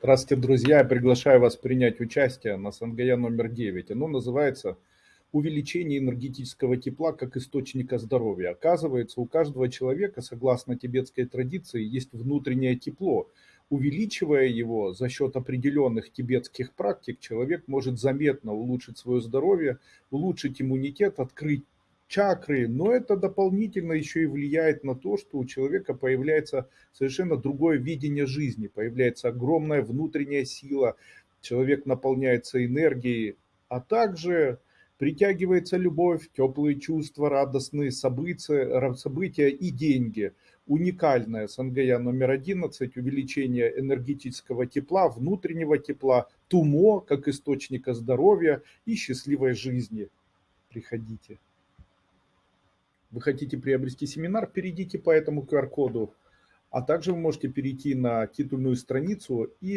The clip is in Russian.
Здравствуйте, друзья! Я приглашаю вас принять участие на Сангая номер 9. Оно называется «Увеличение энергетического тепла как источника здоровья». Оказывается, у каждого человека, согласно тибетской традиции, есть внутреннее тепло. Увеличивая его за счет определенных тибетских практик, человек может заметно улучшить свое здоровье, улучшить иммунитет, открыть чакры, но это дополнительно еще и влияет на то, что у человека появляется совершенно другое видение жизни, появляется огромная внутренняя сила, человек наполняется энергией, а также притягивается любовь, теплые чувства, радостные события, события и деньги. Уникальная Сангая номер 11, увеличение энергетического тепла, внутреннего тепла, тумо как источника здоровья и счастливой жизни. Приходите. Вы хотите приобрести семинар, перейдите по этому QR-коду, а также вы можете перейти на титульную страницу и